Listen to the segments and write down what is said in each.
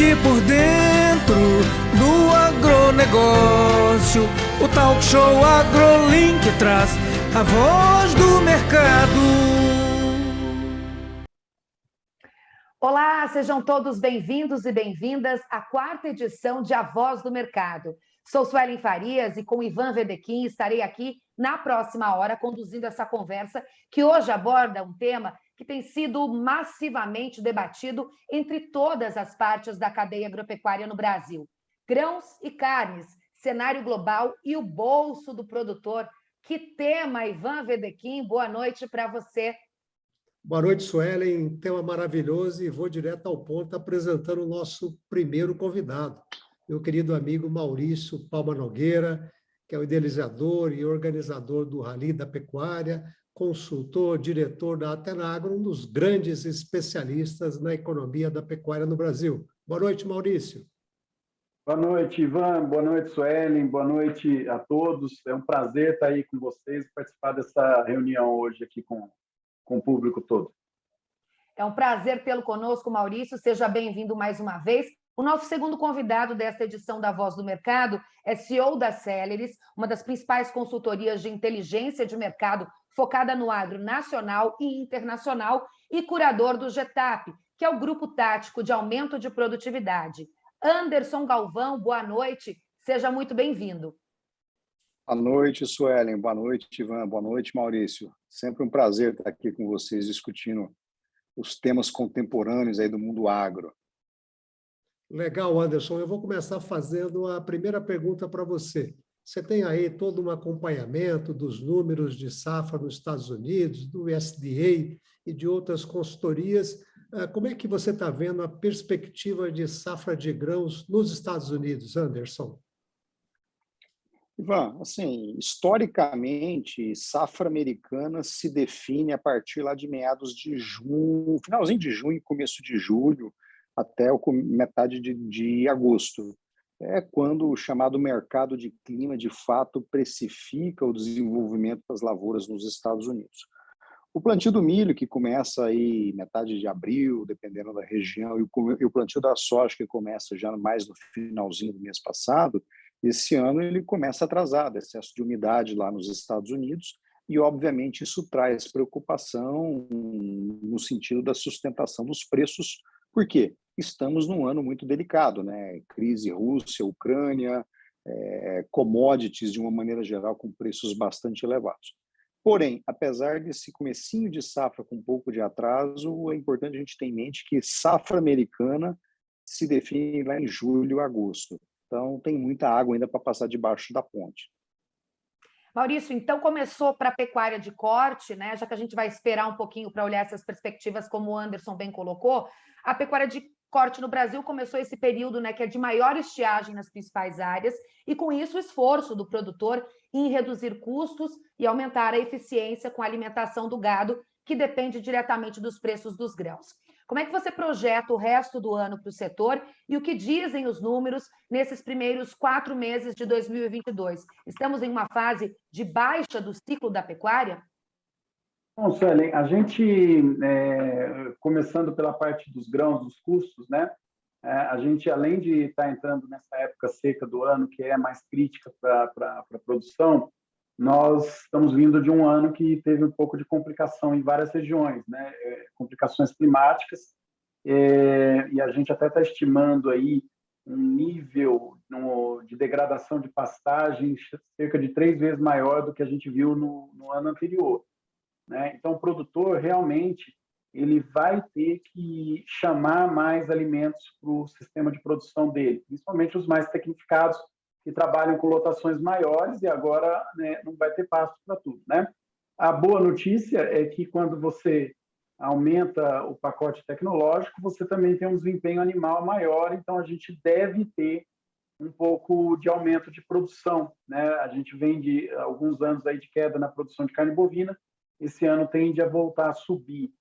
Fique por dentro do agronegócio. O talk show AgroLink traz a voz do mercado. Olá, sejam todos bem-vindos e bem-vindas à quarta edição de A Voz do Mercado. Sou Suelen Farias e com Ivan Vedequim estarei aqui na próxima hora conduzindo essa conversa que hoje aborda um tema que tem sido massivamente debatido entre todas as partes da cadeia agropecuária no Brasil. Grãos e carnes, cenário global e o bolso do produtor. Que tema, Ivan Vedequim? Boa noite para você. Boa noite, Suelen. Tema maravilhoso e vou direto ao ponto apresentando o nosso primeiro convidado, meu querido amigo Maurício Palma Nogueira, que é o idealizador e organizador do Rally da Pecuária, consultor, diretor da Atenagro, um dos grandes especialistas na economia da pecuária no Brasil. Boa noite, Maurício. Boa noite, Ivan. Boa noite, Suelen. Boa noite a todos. É um prazer estar aí com vocês e participar dessa reunião hoje aqui com, com o público todo. É um prazer tê-lo conosco, Maurício. Seja bem-vindo mais uma vez. O nosso segundo convidado desta edição da Voz do Mercado é CEO da Celeris, uma das principais consultorias de inteligência de mercado focada no agro nacional e internacional, e curador do GETAP, que é o Grupo Tático de Aumento de Produtividade. Anderson Galvão, boa noite, seja muito bem-vindo. Boa noite, Suelen, boa noite, Ivan, boa noite, Maurício. Sempre um prazer estar aqui com vocês discutindo os temas contemporâneos aí do mundo agro. Legal, Anderson. Eu vou começar fazendo a primeira pergunta para você. Você tem aí todo um acompanhamento dos números de safra nos Estados Unidos, do USDA e de outras consultorias. Ah, como é que você está vendo a perspectiva de safra de grãos nos Estados Unidos, Anderson? Ivan, assim, historicamente, safra americana se define a partir lá de meados de junho, finalzinho de junho, começo de julho, até metade de, de agosto é quando o chamado mercado de clima de fato precifica o desenvolvimento das lavouras nos Estados Unidos. O plantio do milho, que começa aí metade de abril, dependendo da região, e o plantio da soja, que começa já mais no finalzinho do mês passado, esse ano ele começa atrasado, excesso de umidade lá nos Estados Unidos, e obviamente isso traz preocupação no sentido da sustentação dos preços. Por quê? Estamos num ano muito delicado, né? Crise Rússia, Ucrânia, é, commodities de uma maneira geral com preços bastante elevados. Porém, apesar desse comecinho de safra com um pouco de atraso, é importante a gente ter em mente que safra americana se define lá em julho, agosto. Então, tem muita água ainda para passar debaixo da ponte. Maurício, então começou para a pecuária de corte, né? Já que a gente vai esperar um pouquinho para olhar essas perspectivas, como o Anderson bem colocou, a pecuária de corte no Brasil começou esse período né, que é de maior estiagem nas principais áreas, e com isso o esforço do produtor em reduzir custos e aumentar a eficiência com a alimentação do gado, que depende diretamente dos preços dos grãos. Como é que você projeta o resto do ano para o setor e o que dizem os números nesses primeiros quatro meses de 2022? Estamos em uma fase de baixa do ciclo da pecuária? Bom, Suelen, a gente, é, começando pela parte dos grãos, dos custos, né? É, a gente, além de estar tá entrando nessa época seca do ano, que é mais crítica para a produção, nós estamos vindo de um ano que teve um pouco de complicação em várias regiões, né? É, complicações climáticas, é, e a gente até está estimando aí um nível no, de degradação de pastagem cerca de três vezes maior do que a gente viu no, no ano anterior. Né? Então, o produtor realmente ele vai ter que chamar mais alimentos para o sistema de produção dele, principalmente os mais tecnificados, que trabalham com lotações maiores e agora né, não vai ter pasto para tudo. Né? A boa notícia é que quando você aumenta o pacote tecnológico, você também tem um desempenho animal maior, então a gente deve ter um pouco de aumento de produção. Né? A gente vem de alguns anos aí de queda na produção de carne bovina, esse ano tende a voltar a subir.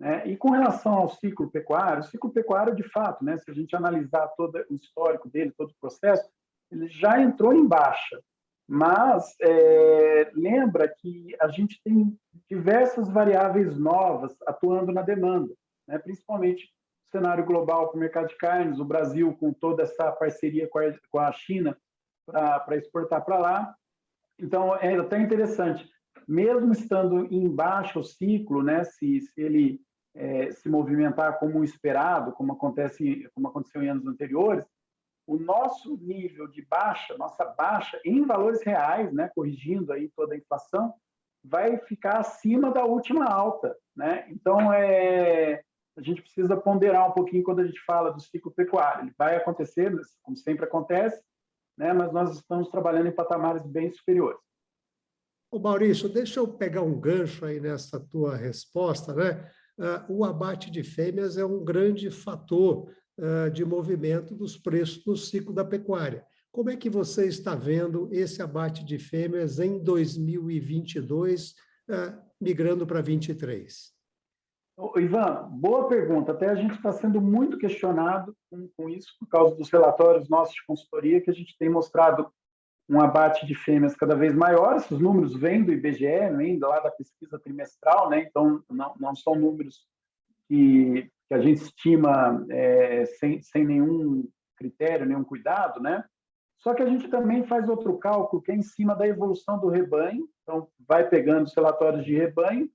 Né? E com relação ao ciclo pecuário, o ciclo pecuário, de fato, né, se a gente analisar todo o histórico dele, todo o processo, ele já entrou em baixa. Mas é, lembra que a gente tem diversas variáveis novas atuando na demanda, né? principalmente cenário global para o mercado de carnes, o Brasil com toda essa parceria com a China para exportar para lá. Então, é até interessante, mesmo estando em baixo ciclo, né, se, se ele é, se movimentar como esperado, como, acontece, como aconteceu em anos anteriores, o nosso nível de baixa, nossa baixa em valores reais, né, corrigindo aí toda a inflação, vai ficar acima da última alta, né? Então é a gente precisa ponderar um pouquinho quando a gente fala do ciclo pecuário. Ele vai acontecer, como sempre acontece, né? Mas nós estamos trabalhando em patamares bem superiores. Ô Maurício, deixa eu pegar um gancho aí nessa tua resposta, né? Uh, o abate de fêmeas é um grande fator uh, de movimento dos preços no ciclo da pecuária. Como é que você está vendo esse abate de fêmeas em 2022, uh, migrando para 2023? Ivan, boa pergunta. Até a gente está sendo muito questionado com, com, isso, por causa dos relatórios nossos de consultoria, que a gente tem mostrado um abate de fêmeas cada vez maior. Esses números vêm do IBGE, vêm lá da pesquisa trimestral, né? então não, não são números que, que a gente estima é, sem, sem nenhum critério, nenhum cuidado, né? Só que a gente também faz outro cálculo que é em cima da evolução do rebanho, então vai pegando os relatórios de rebanho,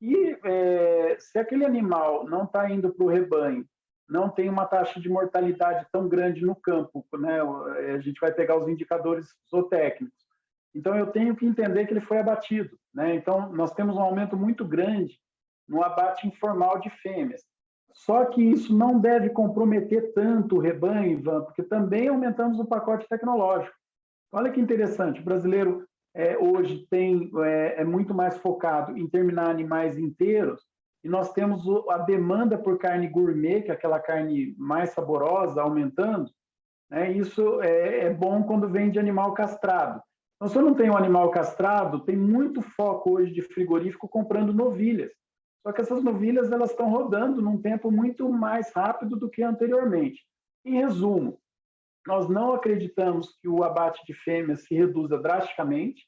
e é, se aquele animal não está indo para o rebanho, não tem uma taxa de mortalidade tão grande no campo, né? a gente vai pegar os indicadores zootécnicos. Então, eu tenho que entender que ele foi abatido. Né? Então, nós temos um aumento muito grande no abate informal de fêmeas. Só que isso não deve comprometer tanto o rebanho, Ivan, porque também aumentamos o pacote tecnológico. Olha que interessante, o brasileiro é, hoje tem é, é, muito mais focado em terminar animais inteiros, e nós temos a demanda por carne gourmet, que é aquela carne mais saborosa, aumentando. Né? Isso é, é bom quando vem de animal castrado. Então, se eu não tenho um animal castrado, tem muito foco hoje de frigorífico comprando novilhas. Só que essas novilhas elas estão rodando num tempo muito mais rápido do que anteriormente. Em resumo, nós não acreditamos que o abate de fêmeas se reduza drasticamente,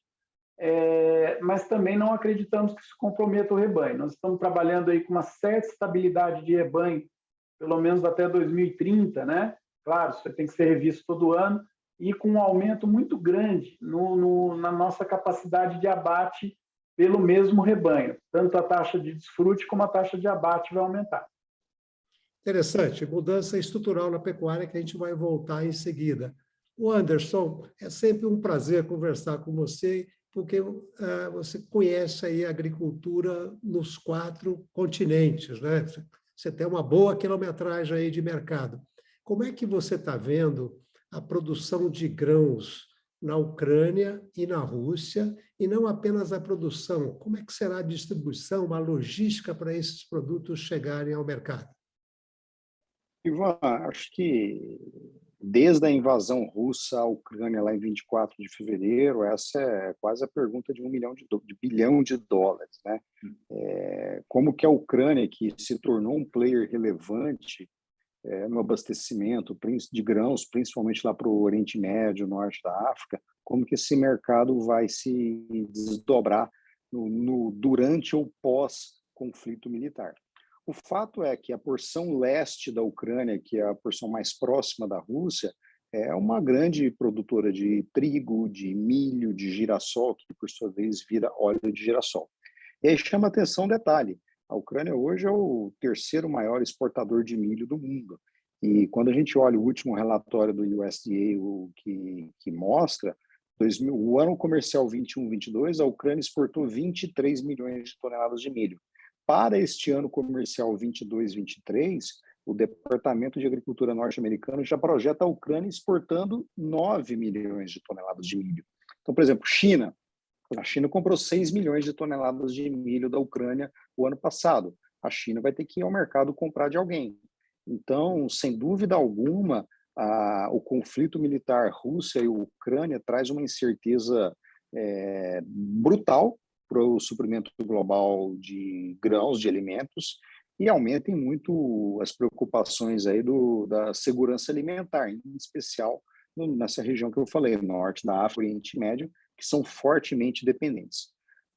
é, mas também não acreditamos que isso comprometa o rebanho. Nós estamos trabalhando aí com uma certa estabilidade de rebanho, pelo menos até 2030, né? Claro, isso tem que ser revisto todo ano, e com um aumento muito grande no, no, na nossa capacidade de abate pelo mesmo rebanho. Tanto a taxa de desfrute como a taxa de abate vai aumentar. Interessante, mudança estrutural na pecuária que a gente vai voltar em seguida. O Anderson, é sempre um prazer conversar com você, porque uh, você conhece aí a agricultura nos quatro continentes, né? Você tem uma boa quilometragem aí de mercado. Como é que você está vendo a produção de grãos na Ucrânia e na Rússia, e não apenas a produção. Como é que será a distribuição, a logística para esses produtos chegarem ao mercado? Ivan, acho que desde a invasão russa à Ucrânia lá em 24 de fevereiro, essa é quase a pergunta de um milhão de, de bilhão de dólares, né? É, como que a Ucrânia, que se tornou um player relevante é, no abastecimento de grãos, principalmente lá para o Oriente Médio, Norte da África, como que esse mercado vai se desdobrar no, no durante ou pós-conflito militar. O fato é que a porção leste da Ucrânia, que é a porção mais próxima da Rússia, é uma grande produtora de trigo, de milho, de girassol, que por sua vez vira óleo de girassol. E aí chama atenção um detalhe: a Ucrânia hoje é o terceiro maior exportador de milho do mundo. E quando a gente olha o último relatório do USDA, o que, que mostra, 2000, o ano comercial 21-22, a Ucrânia exportou 23 milhões de toneladas de milho. Para este ano comercial 22-23, o Departamento de Agricultura norte-americano já projeta a Ucrânia exportando 9 milhões de toneladas de milho. Então, por exemplo, China, a China comprou 6 milhões de toneladas de milho da Ucrânia o ano passado. A China vai ter que ir ao mercado comprar de alguém. Então, sem dúvida alguma, a, o conflito militar Rússia e Ucrânia traz uma incerteza é, brutal para o suprimento global de grãos, de alimentos, e aumentem muito as preocupações aí do, da segurança alimentar, em especial nessa região que eu falei, norte da África Oriente Médio, que são fortemente dependentes.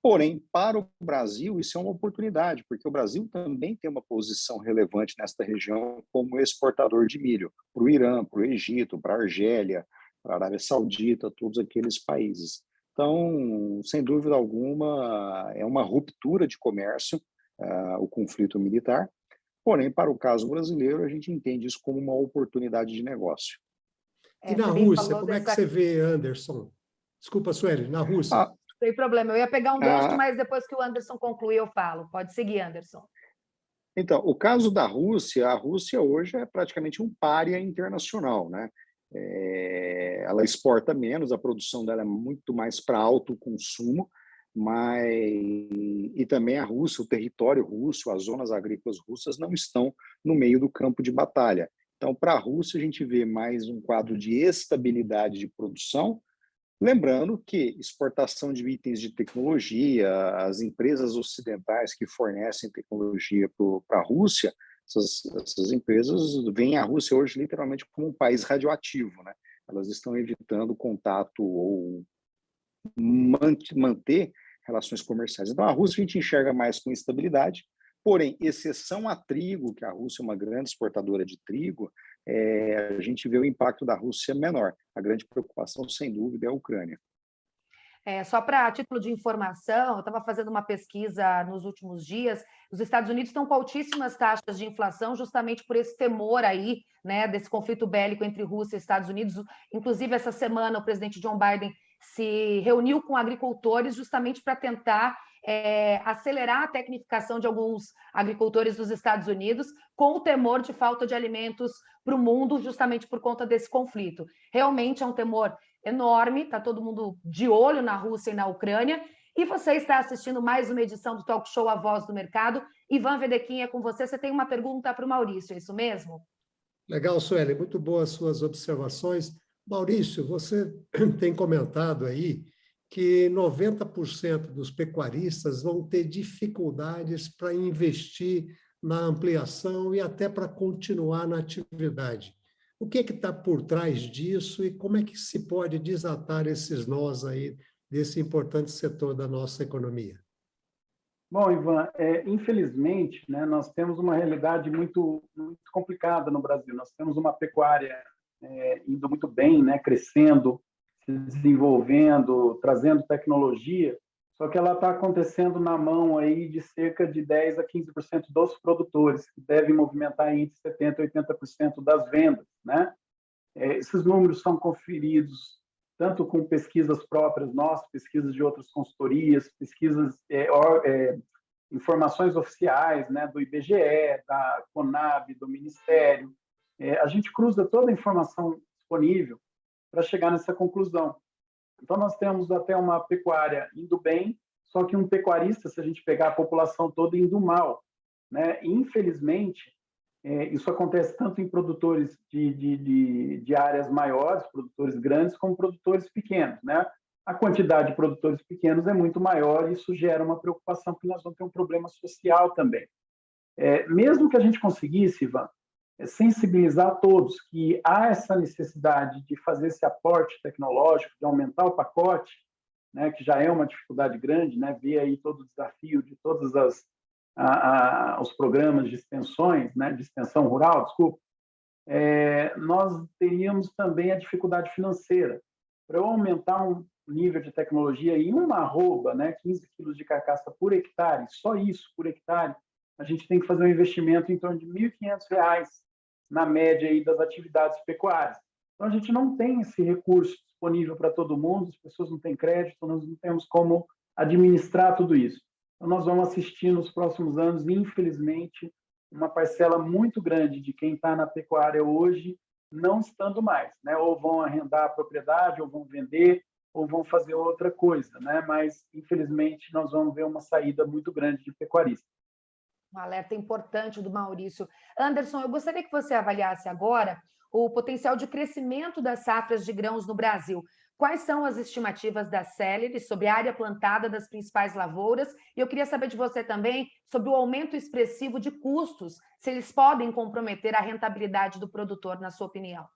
Porém, para o Brasil, isso é uma oportunidade, porque o Brasil também tem uma posição relevante nesta região como exportador de milho para o Irã, para o Egito, para a Argélia, para a Arábia Saudita, todos aqueles países. Então, sem dúvida alguma, é uma ruptura de comércio uh, o conflito militar. Porém, para o caso brasileiro, a gente entende isso como uma oportunidade de negócio. E na Rússia, como é que você vê, Anderson? Desculpa, Sueli, na Rússia. Ah, tem problema, eu ia pegar um gancho, ah, mas depois que o Anderson concluir, eu falo. Pode seguir, Anderson. Então, o caso da Rússia, a Rússia hoje é praticamente um pária internacional, né? É, ela exporta menos, a produção dela é muito mais para alto consumo, mas e também a Rússia, o território russo, as zonas agrícolas russas não estão no meio do campo de batalha. Então, para a Rússia, a gente vê mais um quadro de estabilidade de produção, lembrando que exportação de itens de tecnologia, as empresas ocidentais que fornecem tecnologia para a Rússia, essas, essas empresas veem a Rússia hoje literalmente como um país radioativo, né? Elas estão evitando contato ou manter relações comerciais. Então, a Rússia a gente enxerga mais com instabilidade, porém, exceção a trigo, que a Rússia é uma grande exportadora de trigo, é, a gente vê o impacto da Rússia menor. A grande preocupação, sem dúvida, é a Ucrânia. É, só para título de informação, eu estava fazendo uma pesquisa nos últimos dias. Os Estados Unidos estão com altíssimas taxas de inflação, justamente por esse temor aí, né, desse conflito bélico entre Rússia e Estados Unidos. Inclusive, essa semana, o presidente John Biden se reuniu com agricultores justamente para tentar é, acelerar a tecnificação de alguns agricultores dos Estados Unidos, com o temor de falta de alimentos para o mundo, justamente por conta desse conflito. Realmente é um temor enorme, está todo mundo de olho na Rússia e na Ucrânia. E você está assistindo mais uma edição do Talk Show A Voz do Mercado. Ivan Vedequinha, com você. Você tem uma pergunta para o Maurício, é isso mesmo? Legal, Sueli. Muito boas suas observações. Maurício, você tem comentado aí que 90% dos pecuaristas vão ter dificuldades para investir na ampliação e até para continuar na atividade. O que é que está por trás disso e como é que se pode desatar esses nós aí desse importante setor da nossa economia? Bom, Ivan, é, infelizmente, né, nós temos uma realidade muito, muito complicada no Brasil. Nós temos uma pecuária é, indo muito bem, né, crescendo, se desenvolvendo, trazendo tecnologia, só que ela está acontecendo na mão aí de cerca de 10 a 15% dos produtores, que devem movimentar entre 70% e 80% das vendas. Né? É, esses números são conferidos tanto com pesquisas próprias nossas, pesquisas de outras consultorias, pesquisas, é, é, informações oficiais né, do IBGE, da CONAB, do Ministério, é, a gente cruza toda a informação disponível para chegar nessa conclusão. Então, nós temos até uma pecuária indo bem, só que um pecuarista, se a gente pegar a população toda, indo mal. Né? infelizmente, é, isso acontece tanto em produtores de, de, de, de, áreas maiores, produtores grandes, como produtores pequenos. Né? A quantidade de produtores pequenos é muito maior e isso gera uma preocupação, porque nós vamos ter um problema social também. É, mesmo que a gente conseguisse, Ivan, sensibilizar todos que há essa necessidade de fazer esse aporte tecnológico, de aumentar o pacote, né, que já é uma dificuldade grande, né, ver aí todo o desafio de todos as, a, a, os programas de extensões, né, de extensão rural, desculpa, é, nós teríamos também a dificuldade financeira. Para eu aumentar um nível de tecnologia em uma arroba, né, 15 quilos de carcaça por hectare, só isso por hectare, a gente tem que fazer um investimento em torno de R$ 1.500 na média aí das atividades pecuárias. Então, a gente não tem esse recurso disponível para todo mundo, as pessoas não têm crédito, nós não temos como administrar tudo isso. Então, nós vamos assistir nos próximos anos, infelizmente, uma parcela muito grande de quem está na pecuária hoje não estando mais, né? Ou vão arrendar a propriedade, ou vão vender, ou vão fazer outra coisa, né? Mas infelizmente nós vamos ver uma saída muito grande de pecuaristas um alerta importante do Maurício. Anderson, eu gostaria que você avaliasse agora o potencial de crescimento das safras de grãos no Brasil. Quais são as estimativas da Celery sobre a área plantada das principais lavouras? E eu queria saber de você também sobre o aumento expressivo de custos, se eles podem comprometer a rentabilidade do produtor, na sua opinião.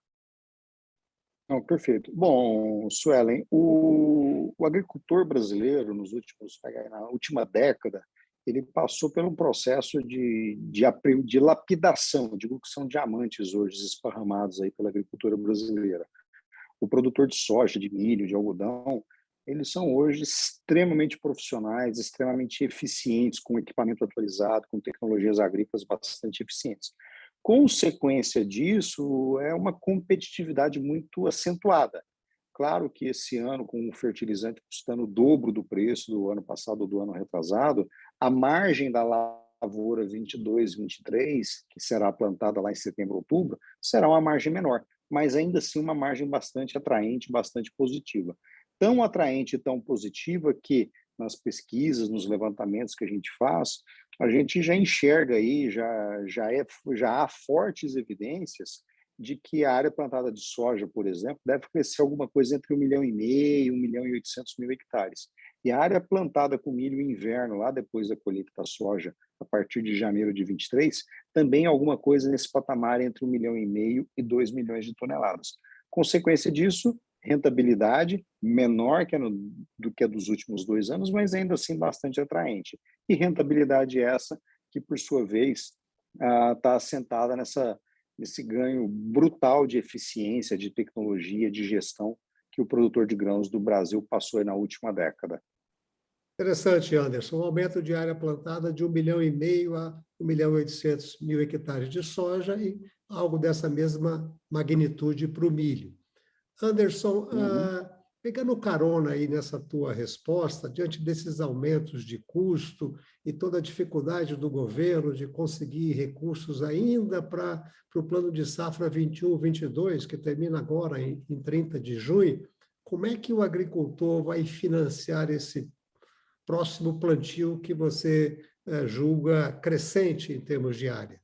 Não, perfeito. Bom, Suelen, o, o agricultor brasileiro, nos últimos, na última década, ele passou por um processo de, de, de lapidação, digo que são diamantes hoje esparramados aí pela agricultura brasileira. O produtor de soja, de milho, de algodão, eles são hoje extremamente profissionais, extremamente eficientes, com equipamento atualizado, com tecnologias agrícolas bastante eficientes. Consequência disso é uma competitividade muito acentuada. Claro que esse ano, com o fertilizante custando o dobro do preço do ano passado ou do ano retrasado, a margem da lavoura 22, 23, que será plantada lá em setembro, outubro, será uma margem menor, mas ainda assim uma margem bastante atraente, bastante positiva. Tão atraente e tão positiva que nas pesquisas, nos levantamentos que a gente faz, a gente já enxerga aí, já, já, é, já há fortes evidências de que a área plantada de soja, por exemplo, deve crescer alguma coisa entre 1 milhão e meio, 1 milhão e 800 mil hectares. E a área plantada com milho inverno, lá depois da colheita da soja, a partir de janeiro de 23, também alguma coisa nesse patamar entre 1 milhão e meio e 2 milhões de toneladas. Consequência disso, rentabilidade menor que no, do que a dos últimos dois anos, mas ainda assim bastante atraente. E rentabilidade essa que, por sua vez, está assentada nessa, nesse ganho brutal de eficiência, de tecnologia, de gestão que o produtor de grãos do Brasil passou na última década. Interessante, Anderson. Um aumento de área plantada de 1 milhão e meio a 1 milhão e 800 mil hectares de soja e algo dessa mesma magnitude para o milho. Anderson, uhum. Pegando carona aí nessa tua resposta, diante desses aumentos de custo e toda a dificuldade do governo de conseguir recursos ainda para o plano de safra 21-22, que termina agora em, em 30 de junho, como é que o agricultor vai financiar esse próximo plantio que você uh, julga crescente em termos de área?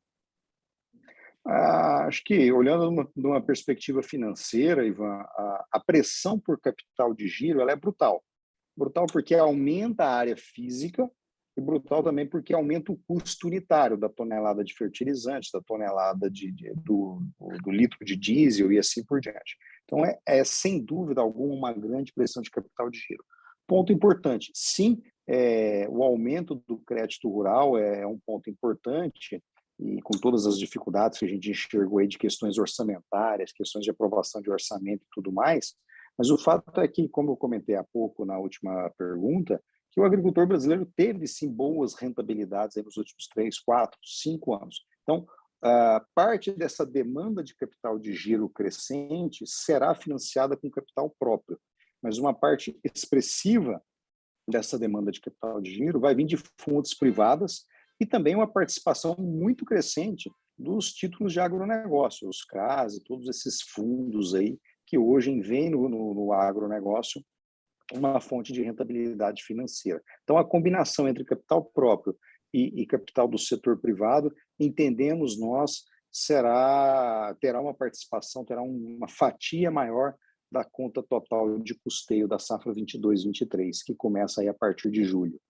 Ah, acho que, olhando numa, numa perspectiva financeira, Ivan, a, a, pressão por capital de giro ela é brutal. Brutal porque aumenta a área física e brutal também porque aumenta o custo unitário da tonelada de fertilizantes, da tonelada de, de do, do, litro de diesel e assim por diante. Então, é, é, sem dúvida alguma uma grande pressão de capital de giro. Ponto importante, sim, é, o aumento do crédito rural é um ponto importante, e com todas as dificuldades que a gente enxergou aí de questões orçamentárias, questões de aprovação de orçamento e tudo mais, mas o fato é que, como eu comentei há pouco na última pergunta, que o agricultor brasileiro teve sim boas rentabilidades nos últimos três, quatro, cinco anos. Então, parte dessa demanda de capital de giro crescente será financiada com capital próprio, mas uma parte expressiva dessa demanda de capital de giro vai vir de fontes privadas e também uma participação muito crescente dos títulos de agronegócio, os CRAS e todos esses fundos aí que hoje vêm no, no, no agronegócio uma fonte de rentabilidade financeira. Então, a combinação entre capital próprio e, e capital do setor privado, entendemos nós, será terá uma participação, terá uma fatia maior da conta total de custeio da safra 22-23, que começa aí a partir de julho.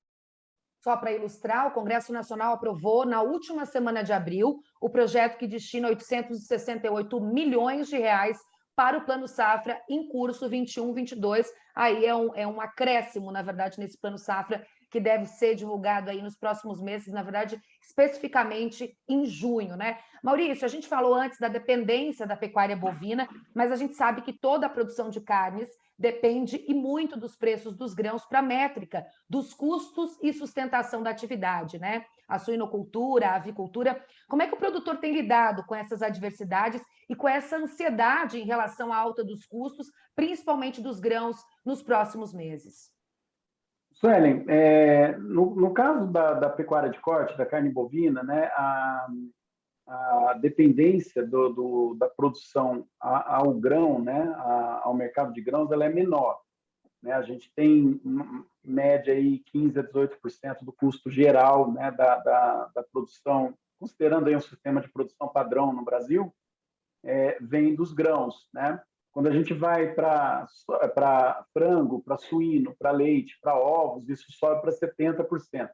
Só para ilustrar, o Congresso Nacional aprovou na última semana de abril o projeto que destina 868 milhões de reais para o Plano Safra em curso 21-22. Aí é um, é um acréscimo, na verdade, nesse Plano Safra que deve ser divulgado aí nos próximos meses, na verdade, especificamente em junho, né? Maurício, a gente falou antes da dependência da pecuária bovina, mas a gente sabe que toda a produção de carnes depende e muito dos preços dos grãos para a métrica, dos custos e sustentação da atividade, né? A suinocultura, a avicultura. Como é que o produtor tem lidado com essas adversidades e com essa ansiedade em relação à alta dos custos, principalmente dos grãos, nos próximos meses? Suelen, é, no, no, caso da, da, pecuária de corte, da carne bovina, né, a, a dependência do, do, da produção ao grão, né, ao mercado de grãos, ela é menor. Né? A gente tem média aí 15 a 18% do custo geral né, da, da, da, produção, considerando aí um sistema de produção padrão no Brasil, é, vem dos grãos. Né? Quando a gente vai para frango, para suíno, para leite, para ovos, isso sobe para 70%.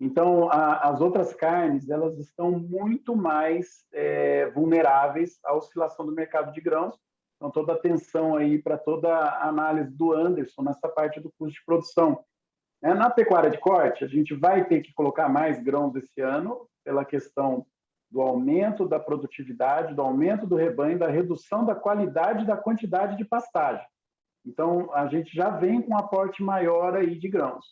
Então, a, as outras carnes elas estão muito mais é, vulneráveis à oscilação do mercado de grãos. Então, toda atenção aí para toda a análise do Anderson nessa parte do custo de produção. É, na pecuária de corte, a gente vai ter que colocar mais grãos esse ano, pela questão do aumento da produtividade, do aumento do rebanho, da redução da qualidade da quantidade de pastagem. Então, a gente já vem com um aporte maior aí de grãos.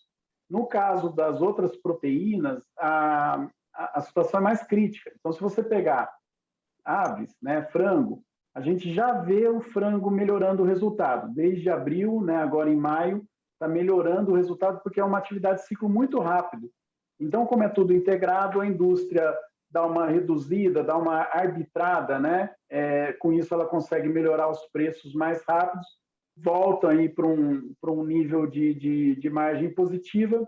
No caso das outras proteínas, a, a, a situação é mais crítica. Então, se você pegar aves, né, frango, a gente já vê o frango melhorando o resultado. Desde abril, né, agora em maio, está melhorando o resultado porque é uma atividade de ciclo muito rápido. Então, como é tudo integrado, a indústria dá uma reduzida, dá uma arbitrada, né? É, com isso, ela consegue melhorar os preços mais rápidos, volta aí para um, um nível de, de, de margem positiva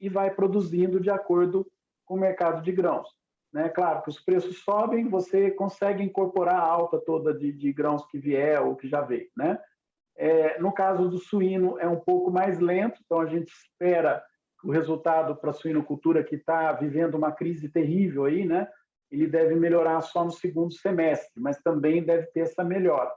e vai produzindo de acordo com o mercado de grãos. Né? Claro que os preços sobem, você consegue incorporar a alta toda de, de grãos que vier ou que já veio. Né? É, no caso do suíno, é um pouco mais lento, então a gente espera o resultado para a suinocultura, que está vivendo uma crise terrível aí, né? ele deve melhorar só no segundo semestre, mas também deve ter essa melhora.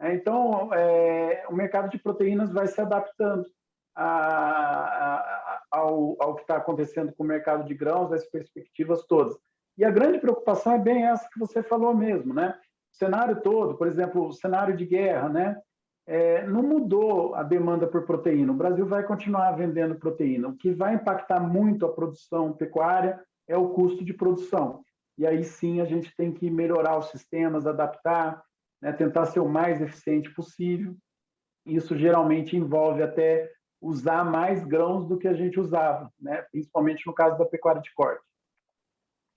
É, então, é, o mercado de proteínas vai se adaptando a, a, ao, ao que está acontecendo com o mercado de grãos, as perspectivas todas. E a grande preocupação é bem essa que você falou mesmo, né? O cenário todo, por exemplo, o cenário de guerra, né? É, não mudou a demanda por proteína. O Brasil vai continuar vendendo proteína. O que vai impactar muito a produção pecuária é o custo de produção. E aí sim a gente tem que melhorar os sistemas, adaptar, né? tentar ser o mais eficiente possível. Isso geralmente envolve até usar mais grãos do que a gente usava, né? principalmente no caso da pecuária de corte.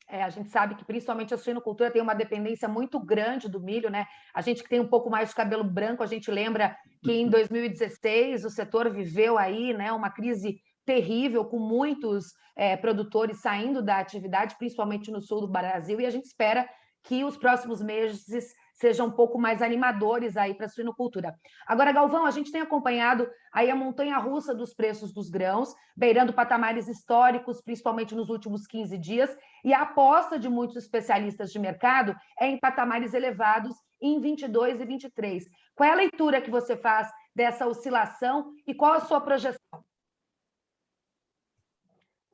É, a gente sabe que principalmente a suinocultura tem uma dependência muito grande do milho, né? A gente que tem um pouco mais de cabelo branco, a gente lembra que em 2016 o setor viveu aí, né, uma crise terrível com muitos é, produtores saindo da atividade, principalmente no sul do Brasil, e a gente espera que os próximos meses sejam um pouco mais animadores aí para a suinocultura. Agora, Galvão, a gente tem acompanhado aí a montanha-russa dos preços dos grãos, beirando patamares históricos, principalmente nos últimos 15 dias, e a aposta de muitos especialistas de mercado é em patamares elevados em 22 e 23. Qual é a leitura que você faz dessa oscilação e qual a sua projeção?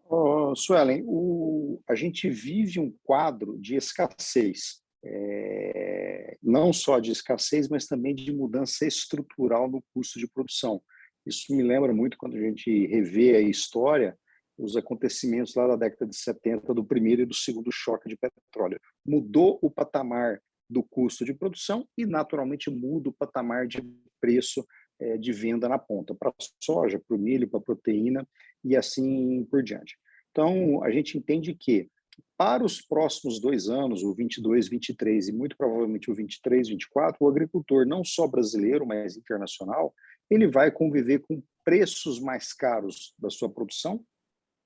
Oh, Suelen, o, a gente vive um quadro de escassez é, não só de escassez, mas também de mudança estrutural no custo de produção. Isso me lembra muito quando a gente revê a história, os acontecimentos lá da década de 70, do primeiro e do segundo choque de petróleo. Mudou o patamar do custo de produção e, naturalmente, muda o patamar de preço é, de venda na ponta, para soja, para o milho, para a proteína e assim por diante. Então, a gente entende que para os próximos dois anos, o 22, 23 e muito provavelmente o 23, 24, o agricultor, não só brasileiro, mas internacional, ele vai conviver com preços mais caros da sua produção,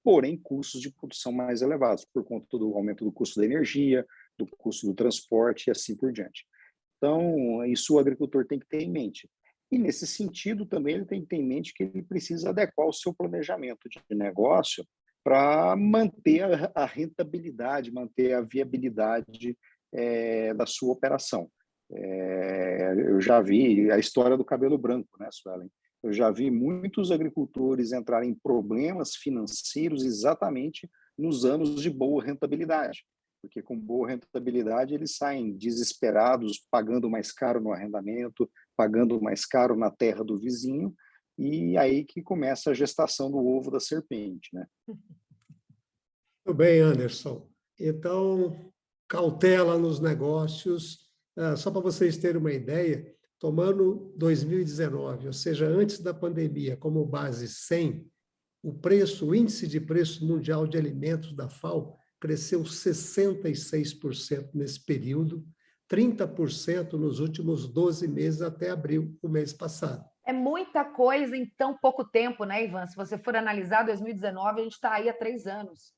porém custos de produção mais elevados, por conta do aumento do custo da energia, do custo do transporte e assim por diante. Então, isso o agricultor tem que ter em mente. E, nesse sentido, também ele tem que ter em mente que ele precisa adequar o seu planejamento de negócio para manter a, rentabilidade, manter a viabilidade é, da sua operação. É, eu já vi a história do cabelo branco, né, Suelen? Eu já vi muitos agricultores entrarem em problemas financeiros exatamente nos anos de boa rentabilidade, porque com boa rentabilidade eles saem desesperados, pagando mais caro no arrendamento, pagando mais caro na terra do vizinho, e aí que começa a gestação do ovo da serpente, né? Muito bem, Anderson. Então, cautela nos negócios. Ah, só para vocês terem uma ideia, tomando 2019, ou seja, antes da pandemia, como base 100, o preço, o índice de preço mundial de alimentos da FAO cresceu 66% nesse período, 30% nos últimos 12 meses até abril, o mês passado. É muita coisa em tão pouco tempo, né, Ivan? Se você for analisar 2019, a gente está aí há três anos.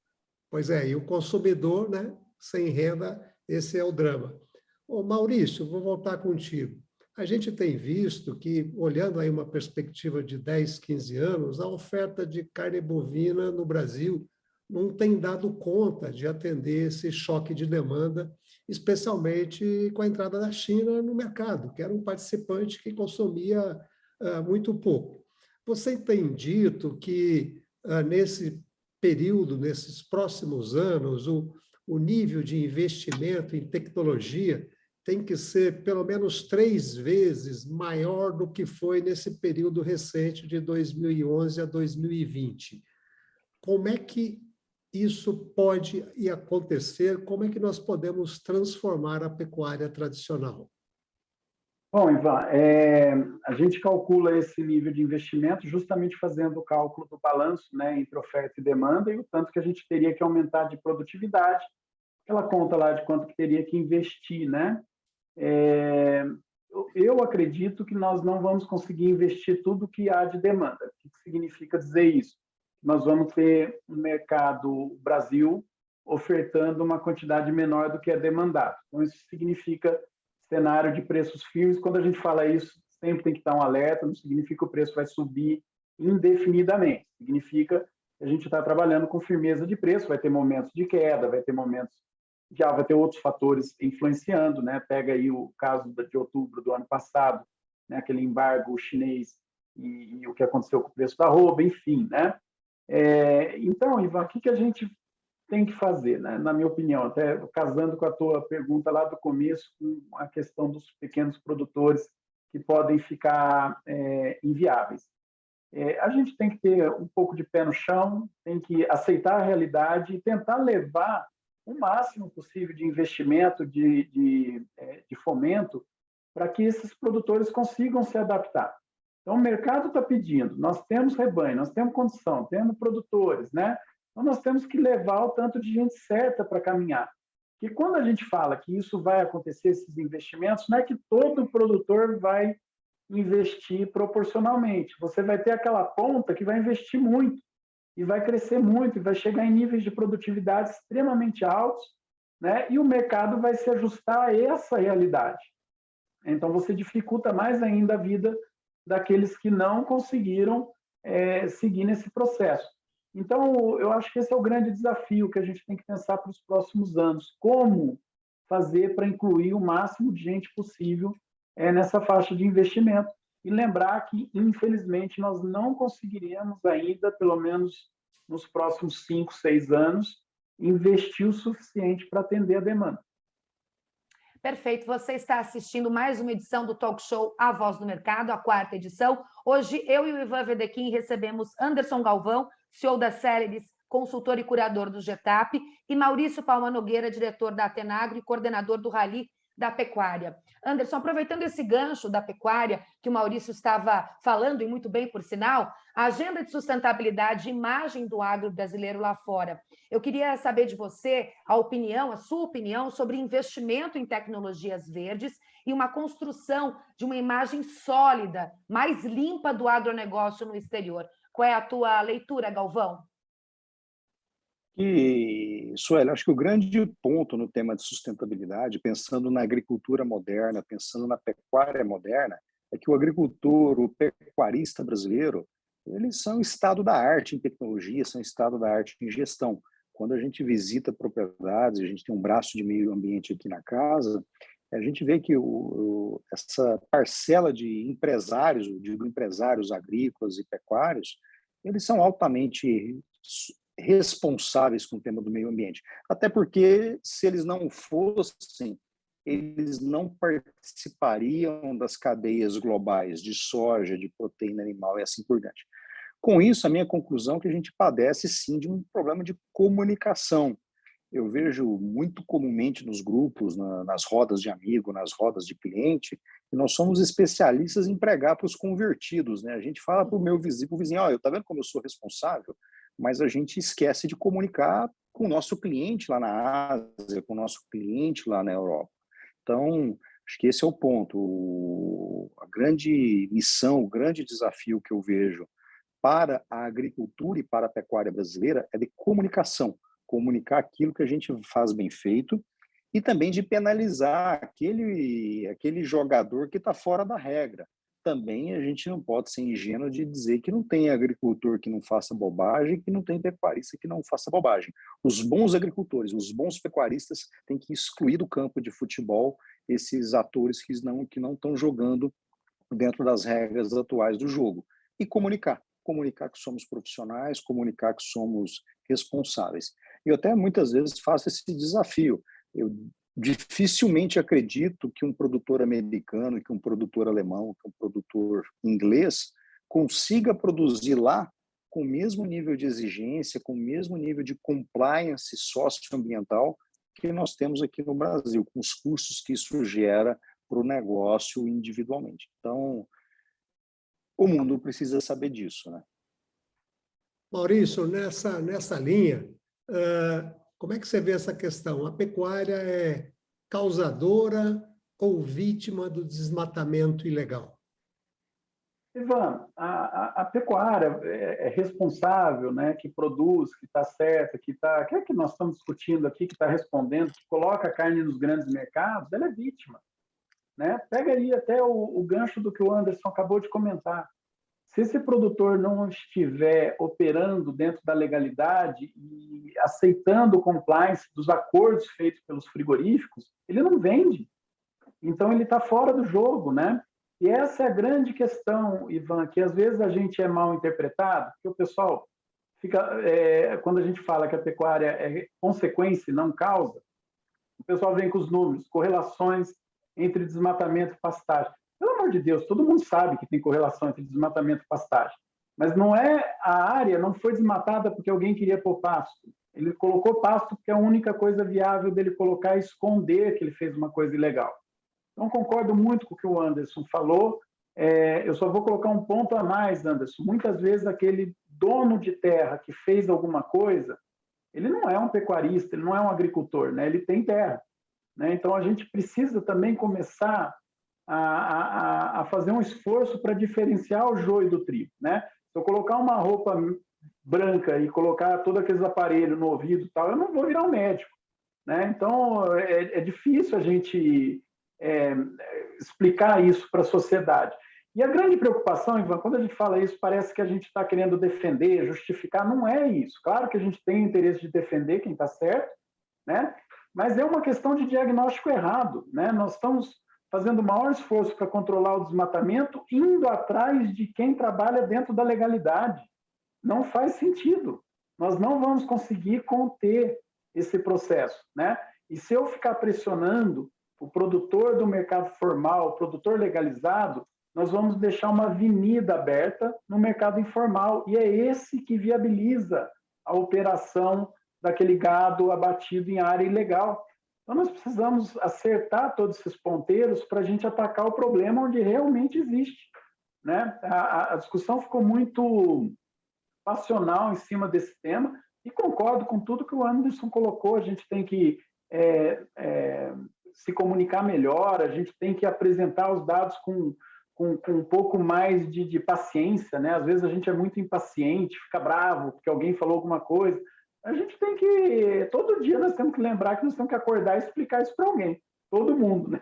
Pois é, e o consumidor, né, sem renda, esse é o drama. Ô, Maurício, vou voltar contigo. A gente tem visto que, olhando aí uma perspectiva de 10, 15 anos, a oferta de carne bovina no Brasil não tem dado conta de atender esse choque de demanda especialmente com a entrada da China no mercado, que era um participante que consumia muito pouco. Você tem dito que, uh, nesse período, nesses próximos anos, o, o nível de investimento em tecnologia tem que ser pelo menos três vezes maior do que foi nesse período recente de 2011 a 2020. Como é que isso pode acontecer? Como é que nós podemos transformar a pecuária tradicional? Bom, Ivan, é, a gente calcula esse nível de investimento justamente fazendo o cálculo do balanço né, entre oferta e demanda e o tanto que a gente teria que aumentar de produtividade, aquela conta lá de quanto que teria que investir, né? É, eu acredito que nós não vamos conseguir investir tudo que há de demanda. O que significa dizer isso? Nós vamos ter um mercado Brasil ofertando uma quantidade menor do que é demandado. Então, isso significa cenário de preços firmes. Quando a gente fala isso, sempre tem que estar um alerta, não significa que o preço vai subir indefinidamente. Significa que a gente está trabalhando com firmeza de preço, vai ter momentos de queda, vai ter momentos já vai ter outros fatores influenciando, né? Pega aí o caso de outubro do ano passado, né? Aquele embargo chinês e, e o que aconteceu com o preço da roupa, enfim, né? É, então, Ivan, o que, que a gente tem que fazer, né? na minha opinião, até casando com a tua pergunta lá do começo, com a questão dos pequenos produtores que podem ficar é, inviáveis. É, a gente tem que ter um pouco de pé no chão, tem que aceitar a realidade e tentar levar o máximo possível de investimento, de, de, é, de fomento, para que esses produtores consigam se adaptar. Então, o mercado está pedindo, nós temos rebanho, nós temos condição, temos produtores, né? Então, nós temos que levar o tanto de gente certa para caminhar. Que quando a gente fala que isso vai acontecer, esses investimentos, não é que todo produtor vai investir proporcionalmente. Você vai ter aquela ponta que vai investir muito e vai crescer muito, e vai chegar em níveis de produtividade extremamente altos, né? e o mercado vai se ajustar a essa realidade. Então, você dificulta mais ainda a vida daqueles que não conseguiram é, seguir nesse processo. Então, eu acho que esse é o grande desafio que a gente tem que pensar para os próximos anos. Como fazer para incluir o máximo de gente possível é, nessa faixa de investimento e lembrar que, infelizmente, nós não conseguiremos ainda, pelo menos nos próximos cinco, seis anos, investir o suficiente para atender a demanda. Perfeito. Você está assistindo mais uma edição do Talk Show A Voz do Mercado, a quarta edição. Hoje, eu e o Ivan Vedequim recebemos Anderson Galvão, CEO da Célebes, consultor e curador do GETAP, e Maurício Palma Nogueira, diretor da Atenagro e coordenador do Rally da pecuária. Anderson, aproveitando esse gancho da pecuária que o Maurício estava falando, e muito bem por sinal, a agenda de sustentabilidade e imagem do agro brasileiro lá fora. Eu queria saber de você a opinião, a sua opinião sobre investimento em tecnologias verdes e uma construção de uma imagem sólida, mais limpa do agronegócio no exterior. Qual é a tua leitura, Galvão? E, Sueli, acho que o grande ponto no tema de sustentabilidade, pensando na agricultura moderna, pensando na pecuária moderna, é que o agricultor, o pecuarista brasileiro, eles são estado da arte em tecnologia, são estado da arte em gestão. Quando a gente visita propriedades, a gente tem um braço de meio ambiente aqui na casa, a gente vê que o, o, essa parcela de empresários, digo empresários agrícolas e pecuários, eles são altamente responsáveis com o tema do meio ambiente. Até porque, se eles não fossem, eles não participariam das cadeias globais de soja, de proteína animal e assim por diante. Com isso, a minha conclusão é que a gente padece, sim, de um problema de comunicação. Eu vejo muito comumente nos grupos, na, nas rodas de amigo, nas rodas de cliente, que nós somos especialistas em pregar para os convertidos. Né? A gente fala para o meu vizinho, o vizinho, oh, eu tá vendo como eu sou responsável? mas a gente esquece de comunicar com o nosso cliente lá na Ásia, com o nosso cliente lá na Europa. Então, acho que esse é o ponto. A grande missão, o grande desafio que eu vejo para a agricultura e para a pecuária brasileira é de comunicação, comunicar aquilo que a gente faz bem feito e também de penalizar aquele, aquele jogador que está fora da regra também a gente não pode ser ingênuo de dizer que não tem agricultor que não faça bobagem, que não tem pecuarista que não faça bobagem. Os bons agricultores, os bons pecuaristas têm que excluir do campo de futebol esses atores que não que não estão jogando dentro das regras atuais do jogo e comunicar, comunicar que somos profissionais, comunicar que somos responsáveis. Eu até muitas vezes faço esse desafio. Eu dificilmente acredito que um produtor americano, que um produtor alemão, que um produtor inglês consiga produzir lá com o mesmo nível de exigência, com o mesmo nível de compliance socioambiental que nós temos aqui no Brasil, com os custos que isso gera para o negócio individualmente. Então, o mundo precisa saber disso, né? Maurício, nessa, nessa linha, como é que você vê essa questão? A pecuária é causadora ou vítima do desmatamento ilegal? Ivan, a, a, a pecuária é, é, responsável, né, que produz, que está certa, que está, que é que nós estamos discutindo aqui, que está respondendo, que coloca a carne nos grandes mercados, ela é vítima. Né? Pega aí até o, o gancho do que o Anderson acabou de comentar. Se esse produtor não estiver operando dentro da legalidade e aceitando o compliance dos acordos feitos pelos frigoríficos, ele não vende. Então, ele está fora do jogo, né? E essa é a grande questão, Ivan, que às vezes a gente é mal interpretado, porque o pessoal fica, é, quando a gente fala que a pecuária é consequência e não causa, o pessoal vem com os números, correlações entre desmatamento e pastagem. Pelo amor de Deus, todo mundo sabe que tem correlação entre desmatamento e pastagem. Mas não é a área não foi desmatada porque alguém queria pôr pasto. Ele colocou pasto porque a única coisa viável dele colocar é esconder que ele fez uma coisa ilegal. Então, concordo muito com o que o Anderson falou. É, eu só vou colocar um ponto a mais, Anderson. Muitas vezes, aquele dono de terra que fez alguma coisa, ele não é um pecuarista, ele não é um agricultor, né? ele tem terra. Né? Então, a gente precisa também começar a, a, a fazer um esforço para diferenciar o joio do trigo. Né? Se eu colocar uma roupa branca e colocar todos aqueles aparelhos no ouvido tal, eu não vou virar um médico. Né? Então, é, é difícil a gente é, explicar isso para a sociedade. E a grande preocupação, Ivan, quando a gente fala isso, parece que a gente está querendo defender, justificar. Não é isso. Claro que a gente tem interesse de defender quem está certo, né? mas é uma questão de diagnóstico errado. Né? Nós estamos fazendo o maior esforço para controlar o desmatamento, indo atrás de quem trabalha dentro da legalidade. Não faz sentido. Nós não vamos conseguir conter esse processo, né? E se eu ficar pressionando o produtor do mercado formal, o produtor legalizado, nós vamos deixar uma avenida aberta no mercado informal e é esse que viabiliza a operação daquele gado abatido em área ilegal. Então, nós precisamos acertar todos esses ponteiros para a gente atacar o problema onde realmente existe. Né? A, a, discussão ficou muito passional em cima desse tema e concordo com tudo que o Anderson colocou. A gente tem que é, é, se comunicar melhor, a gente tem que apresentar os dados com, com, com um pouco mais de, de, paciência. Né? Às vezes a gente é muito impaciente, fica bravo porque alguém falou alguma coisa a gente tem que. Todo dia nós temos que lembrar que nós temos que acordar e explicar isso para alguém. Todo mundo, né?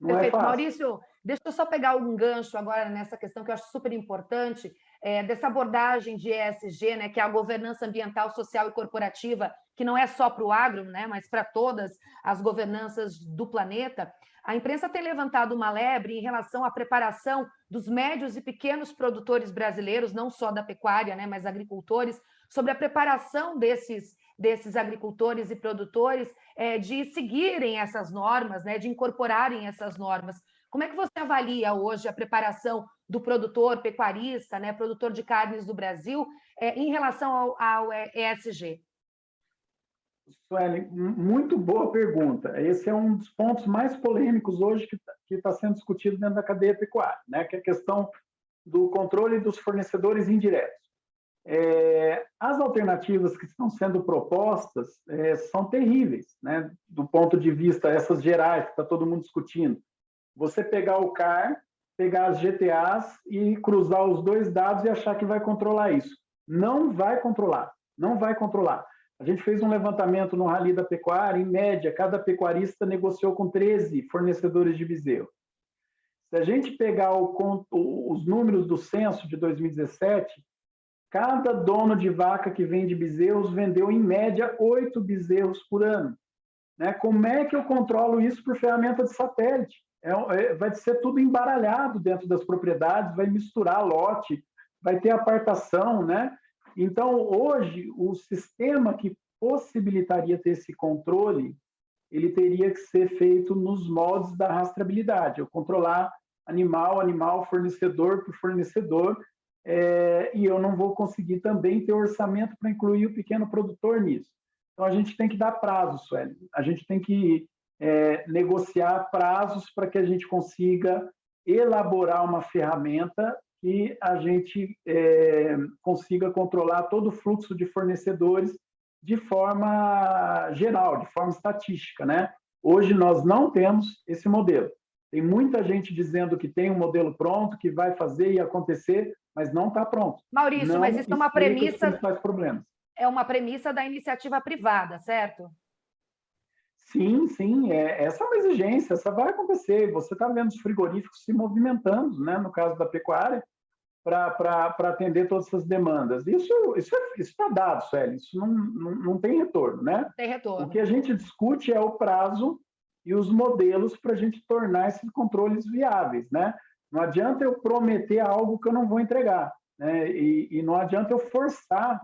Não é Perfeito. É. Maurício, deixa eu só pegar um gancho agora nessa questão que eu acho super importante, é, dessa abordagem de ESG, né, que é a governança ambiental, social e corporativa, que não é só para o agro, né, mas para todas as governanças do planeta. A imprensa tem levantado uma lebre em relação à preparação dos médios e pequenos produtores brasileiros, não só da pecuária, né, mas agricultores, sobre a preparação desses, desses agricultores e produtores é, de seguirem essas normas, né, de incorporarem essas normas. Como é que você avalia hoje a preparação do produtor pecuarista, né, produtor de carnes do Brasil, é, em relação ao, ao ESG? Sueli, muito boa pergunta. Esse é um dos pontos mais polêmicos hoje que está sendo discutido dentro da cadeia pecuária, né? que é a questão do controle dos fornecedores indiretos. É, as alternativas que estão sendo propostas é, são terríveis, né? do ponto de vista essas gerais que está todo mundo discutindo. Você pegar o CAR, pegar as GTAs e cruzar os dois dados e achar que vai controlar isso. Não vai controlar, não vai controlar. A gente fez um levantamento no Rally da Pecuária, em média, cada pecuarista negociou com 13 fornecedores de bezerro. Se a gente pegar o, os números do censo de 2017, cada dono de vaca que vende bezerros vendeu, em média, oito bezerros por ano. Né? Como é que eu controlo isso por ferramenta de satélite? É, é, vai ser tudo embaralhado dentro das propriedades, vai misturar lote, vai ter apartação, né? Então, hoje, o sistema que possibilitaria ter esse controle, ele teria que ser feito nos moldes da rastreabilidade, eu controlar animal, animal, fornecedor por fornecedor, é, e eu não vou conseguir também ter orçamento para incluir o pequeno produtor nisso. Então, a gente tem que dar prazos, Sueli. A gente tem que é, negociar prazos para que a gente consiga elaborar uma ferramenta que a gente é, consiga controlar todo o fluxo de fornecedores de forma geral, de forma estatística. Né? Hoje, nós não temos esse modelo. Tem muita gente dizendo que tem um modelo pronto, que vai fazer e acontecer, mas não está pronto. Maurício, não mas isso é uma premissa. problemas. É uma premissa da iniciativa privada, certo? Sim, sim, é, essa é uma exigência, essa vai acontecer. Você está vendo os frigoríficos se movimentando, né, no caso da pecuária, para atender todas essas demandas. Isso isso é, está dado, Sueli, isso não, não, não tem retorno. Né? Tem retorno. O que a gente discute é o prazo e os modelos para a gente tornar esses controles viáveis. Né? Não adianta eu prometer algo que eu não vou entregar. Né? E, e não adianta eu forçar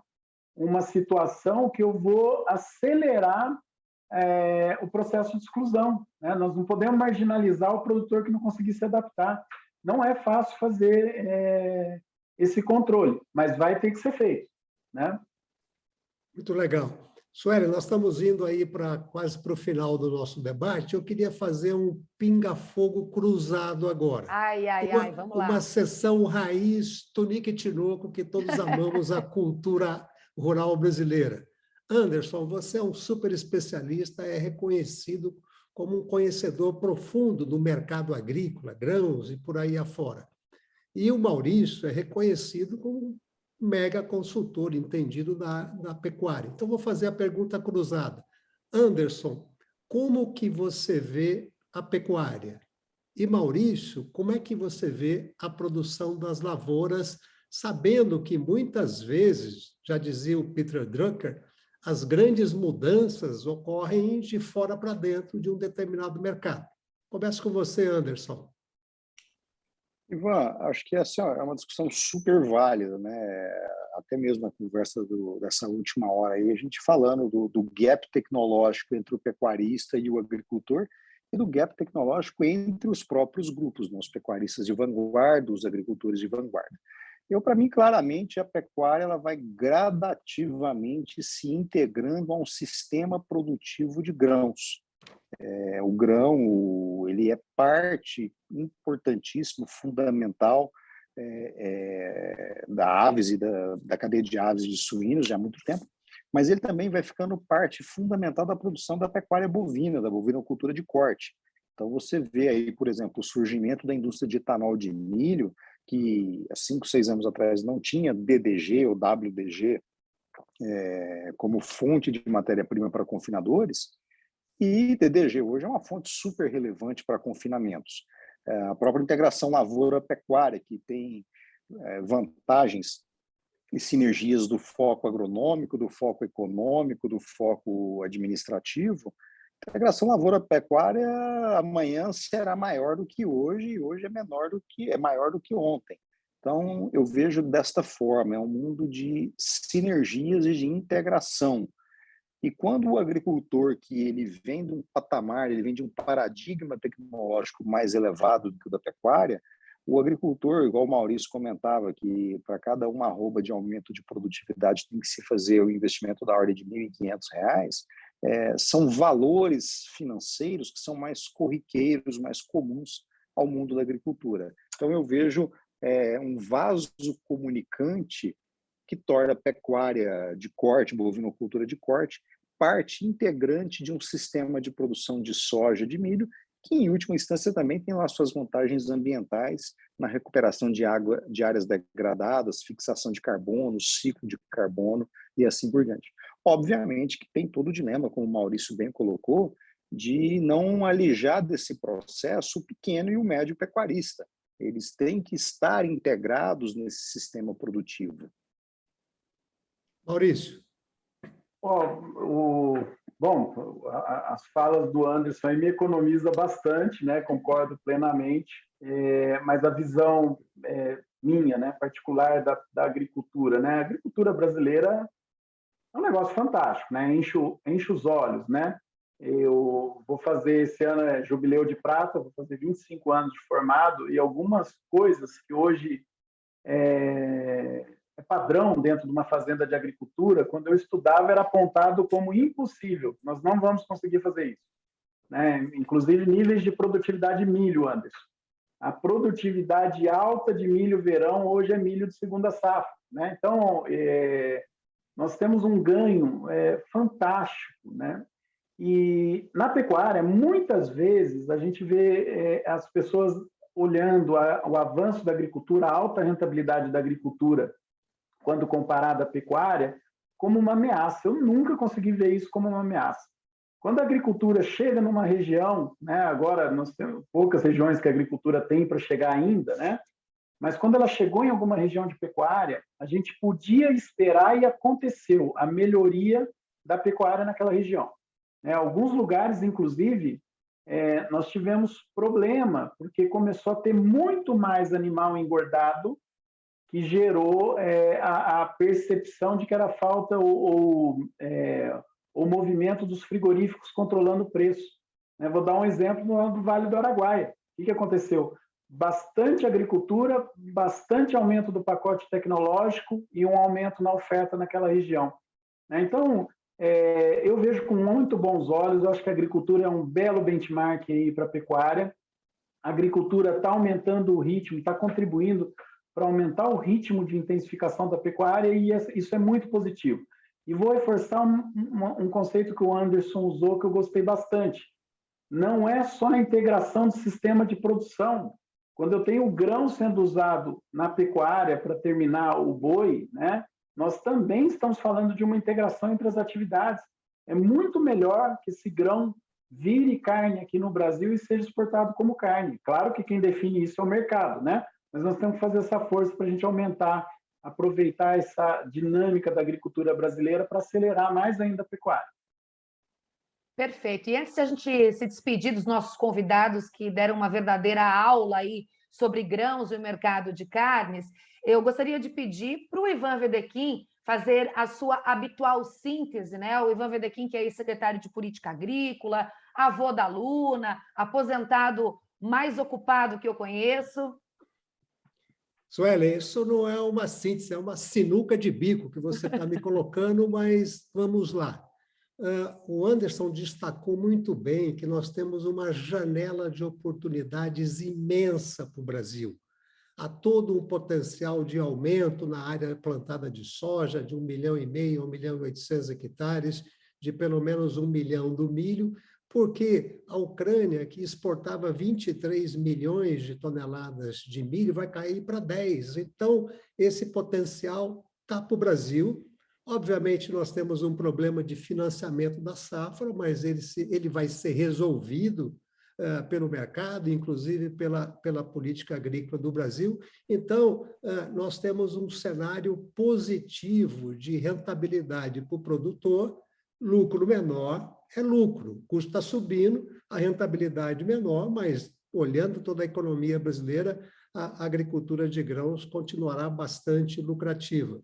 uma situação que eu vou acelerar é, o processo de exclusão. Né? Nós não podemos marginalizar o produtor que não conseguir se adaptar. Não é fácil fazer é, esse controle, mas vai ter que ser feito. Né? Muito legal. Sueli, nós estamos indo aí para quase para o final do nosso debate. Eu queria fazer um pinga-fogo cruzado agora. Ai, ai, uma, ai, vamos lá. Uma sessão raiz, tunique e tinoco, que todos amamos a cultura rural brasileira. Anderson, você é um super especialista, é reconhecido como um conhecedor profundo do mercado agrícola, grãos e por aí afora. E o Maurício é reconhecido como mega consultor entendido da, da pecuária. Então, vou fazer a pergunta cruzada. Anderson, como que você vê a pecuária? E Maurício, como é que você vê a produção das lavouras, sabendo que muitas vezes, já dizia o Peter Drucker, as grandes mudanças ocorrem de fora para dentro de um determinado mercado. Começo com você, Anderson. Ivan, acho que essa é uma discussão super válida, né? Até mesmo a conversa do, dessa última hora aí, a gente falando do, do, gap tecnológico entre o pecuarista e o agricultor e do gap tecnológico entre os próprios grupos, né? os pecuaristas de vanguarda, os agricultores de vanguarda. Eu, para mim, claramente, a pecuária ela vai gradativamente se integrando a um sistema produtivo de grãos. É, o grão ele é parte importantíssima, fundamental é, é, da aves e da, da cadeia de aves de suínos já há muito tempo, mas ele também vai ficando parte fundamental da produção da pecuária bovina, da bovinocultura de corte. Então você vê aí, por exemplo, o surgimento da indústria de etanol de milho, que há cinco, seis anos atrás não tinha DDG ou WDG é, como fonte de matéria-prima para confinadores, e DDG hoje é uma fonte super relevante para confinamentos. É, a própria integração lavoura-pecuária, que tem é, vantagens e sinergias do foco agronômico, do foco econômico, do foco administrativo, a integração lavoura-pecuária amanhã será maior do que hoje e hoje é menor do que é maior do que ontem. Então eu vejo desta forma, é um mundo de sinergias e de integração. E quando o agricultor que ele vem de um patamar, ele vem de um paradigma tecnológico mais elevado do que o da pecuária, o agricultor, igual o Maurício comentava, que para cada uma arroba de aumento de produtividade tem que se fazer o investimento da ordem de R$ 1.500, é, são valores financeiros que são mais corriqueiros, mais comuns ao mundo da agricultura. Então, eu vejo é, um vaso comunicante que torna a pecuária de corte, bovinocultura de corte, parte integrante de um sistema de produção de soja, de milho, que em última instância também tem lá suas vantagens ambientais na recuperação de água de áreas degradadas, fixação de carbono, ciclo de carbono e assim por diante. Obviamente que tem todo o dilema, como o Maurício bem colocou, de não alijar desse processo o pequeno e o médio pecuarista. Eles têm que estar integrados nesse sistema produtivo. Maurício. Oh, o, bom, as falas do Anderson me economiza bastante, né? concordo plenamente, é, mas a visão é, minha, né, particular da, da agricultura, né? A agricultura brasileira é um negócio fantástico, né? Enche, enche os olhos, né? Eu vou fazer esse ano é jubileu de prata, vou fazer 25 anos de formado e algumas coisas que hoje é, padrão dentro de uma fazenda de agricultura, quando eu estudava era apontado como impossível. Nós não vamos conseguir fazer isso. Né? Inclusive níveis de produtividade de milho, Anderson. A produtividade alta de milho verão hoje é milho de segunda safra. Né? Então, é, nós temos um ganho é, fantástico. Né? E na pecuária, muitas vezes, a gente vê é, as pessoas olhando a, o avanço da agricultura, a alta rentabilidade da agricultura, quando comparada à pecuária, como uma ameaça. Eu nunca consegui ver isso como uma ameaça. Quando a agricultura chega numa região, né, agora nós temos poucas regiões que a agricultura tem para chegar ainda, né, mas quando ela chegou em alguma região de pecuária, a gente podia esperar e aconteceu a melhoria da pecuária naquela região. Né, alguns lugares, inclusive, é, nós tivemos problema, porque começou a ter muito mais animal engordado, que gerou é, a, a, percepção de que era falta ou, ou é, o movimento dos frigoríficos controlando o preço. Né? Vou dar um exemplo no Vale do Araguaia. O que aconteceu? Bastante agricultura, bastante aumento do pacote tecnológico e um aumento na oferta naquela região. Né? Então, é, eu vejo com muito bons olhos, eu acho que a agricultura é um belo benchmark para a pecuária. A agricultura está aumentando o ritmo, está contribuindo para aumentar o ritmo de intensificação da pecuária e isso é muito positivo. E vou reforçar um, um, um, conceito que o Anderson usou que eu gostei bastante. Não é só a integração do sistema de produção. Quando eu tenho o grão sendo usado na pecuária para terminar o boi, né, nós também estamos falando de uma integração entre as atividades. É muito melhor que esse grão vire carne aqui no Brasil e seja exportado como carne. Claro que quem define isso é o mercado, né? Mas nós temos que fazer essa força para a gente aumentar aproveitar essa dinâmica da agricultura brasileira para acelerar mais ainda a pecuária. Perfeito. E antes de a gente se despedir dos nossos convidados que deram uma verdadeira aula aí sobre grãos e o mercado de carnes, eu gostaria de pedir para o Ivan Vedequim fazer a sua habitual síntese, né? O Ivan Vedequim, que é secretário de Política Agrícola, avô da Luna, aposentado mais ocupado que eu conheço. Suelen, isso não é uma síntese, é uma sinuca de bico que você está me colocando, mas vamos lá. Uh, o Anderson destacou muito bem que nós temos uma janela de oportunidades imensa para o Brasil. Há todo um potencial de aumento na área plantada de soja, de 1 milhão e meio, 1 milhão e 800 hectares, de pelo menos 1 milhão do milho, porque a Ucrânia, que exportava 23 milhões de toneladas de milho, vai cair para 10. Então, esse potencial está para o Brasil. Obviamente, nós temos um problema de financiamento da safra, mas ele, se, ele vai ser resolvido uh, pelo mercado, inclusive pela, pela política agrícola do Brasil. Então, uh, nós temos um cenário positivo de rentabilidade para o produtor, lucro menor, é lucro, o custo está subindo, a rentabilidade menor, mas olhando toda a economia brasileira, a agricultura de grãos continuará bastante lucrativa.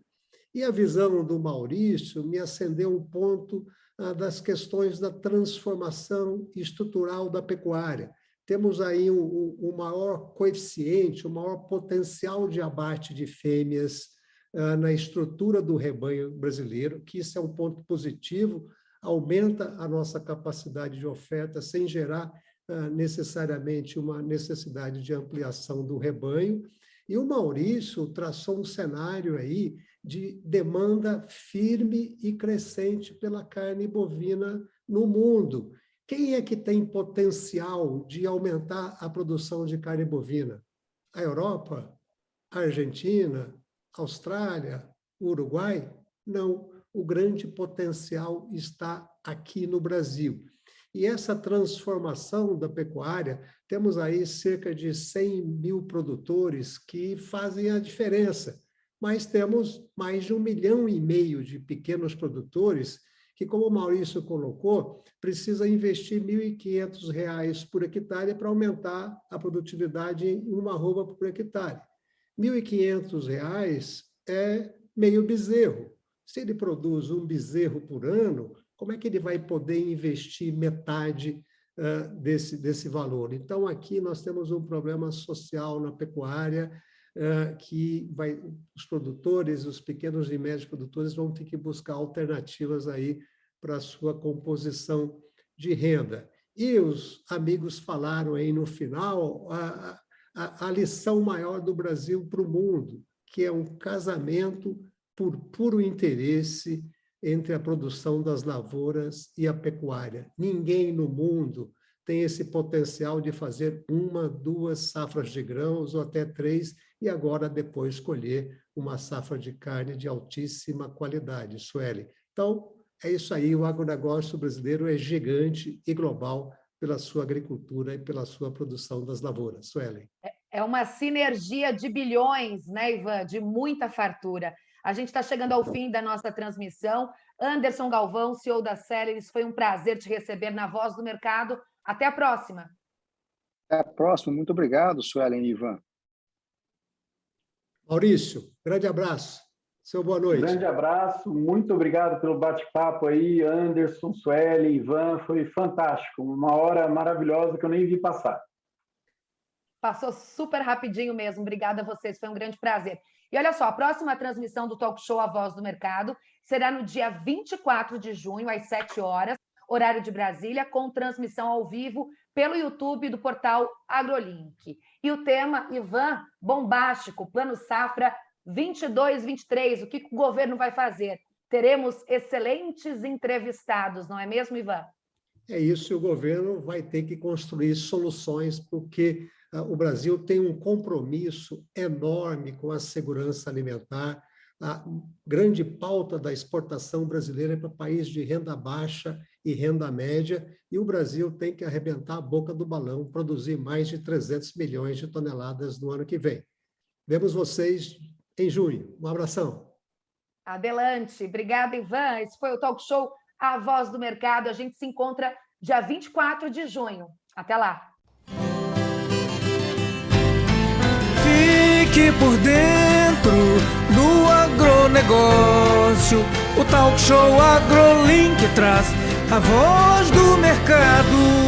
E a visão do Maurício me acendeu um ponto ah, das questões da transformação estrutural da pecuária. Temos aí o um, um, maior coeficiente, o um maior potencial de abate de fêmeas ah, na estrutura do rebanho brasileiro, que isso é um ponto positivo, aumenta a nossa capacidade de oferta sem gerar uh, necessariamente uma necessidade de ampliação do rebanho. E o Maurício traçou um cenário aí de demanda firme e crescente pela carne bovina no mundo. Quem é que tem potencial de aumentar a produção de carne bovina? A Europa? A Argentina? Austrália? Uruguai? Não o grande potencial está aqui no Brasil. E essa transformação da pecuária, temos aí cerca de 100 mil produtores que fazem a diferença, mas temos mais de um milhão e meio de pequenos produtores que, como o Maurício colocou, precisa investir R$ 1.500 por hectare para aumentar a produtividade em uma arroba por hectare. R$ 1.500 é meio bezerro. Se ele produz um bezerro por ano, como é que ele vai poder investir metade uh, desse, desse valor? Então, aqui nós temos um problema social na pecuária, uh, que vai, os produtores, os pequenos e médios produtores vão ter que buscar alternativas aí para a sua composição de renda. E os amigos falaram aí no final a, a, a lição maior do Brasil para o mundo, que é um casamento por puro interesse entre a produção das lavouras e a pecuária. Ninguém no mundo tem esse potencial de fazer uma, duas safras de grãos ou até três, e agora depois escolher uma safra de carne de altíssima qualidade, Sueli. Então, é isso aí, o agronegócio brasileiro é gigante e global pela sua agricultura e pela sua produção das lavouras. Suelen. É, é uma sinergia de bilhões, né, Ivan? De muita fartura. A gente está chegando ao fim da nossa transmissão. Anderson Galvão, CEO da Celeris, foi um prazer te receber na Voz do Mercado. Até a próxima. Até a próxima. Muito obrigado, Suelen e Ivan. Maurício, grande abraço. Seu boa noite. Grande abraço, muito obrigado pelo bate-papo aí, Anderson, Sueli, Ivan, foi fantástico, uma hora maravilhosa que eu nem vi passar. Passou super rapidinho mesmo, obrigada a vocês, foi um grande prazer. E olha só, a próxima transmissão do Talk Show A Voz do Mercado será no dia 24 de junho, às 7 horas, horário de Brasília, com transmissão ao vivo pelo YouTube do portal AgroLink. E o tema, Ivan, bombástico, Plano Safra 22-23, o que o governo vai fazer? Teremos excelentes entrevistados, não é mesmo, Ivan? É isso, e o governo vai ter que construir soluções, porque o Brasil tem um compromisso enorme com a segurança alimentar. A grande pauta da exportação brasileira é para país de renda baixa e renda média, e o Brasil tem que arrebentar a boca do balão, produzir mais de 300 milhões de toneladas no ano que vem. Vemos vocês em junho. Um abração. Adelante. Obrigada, Ivan. Esse foi o Talk Show A Voz do Mercado. A gente se encontra dia 24 de junho. Até lá. Fique por dentro do agronegócio. O talk show AgroLink traz a voz do mercado.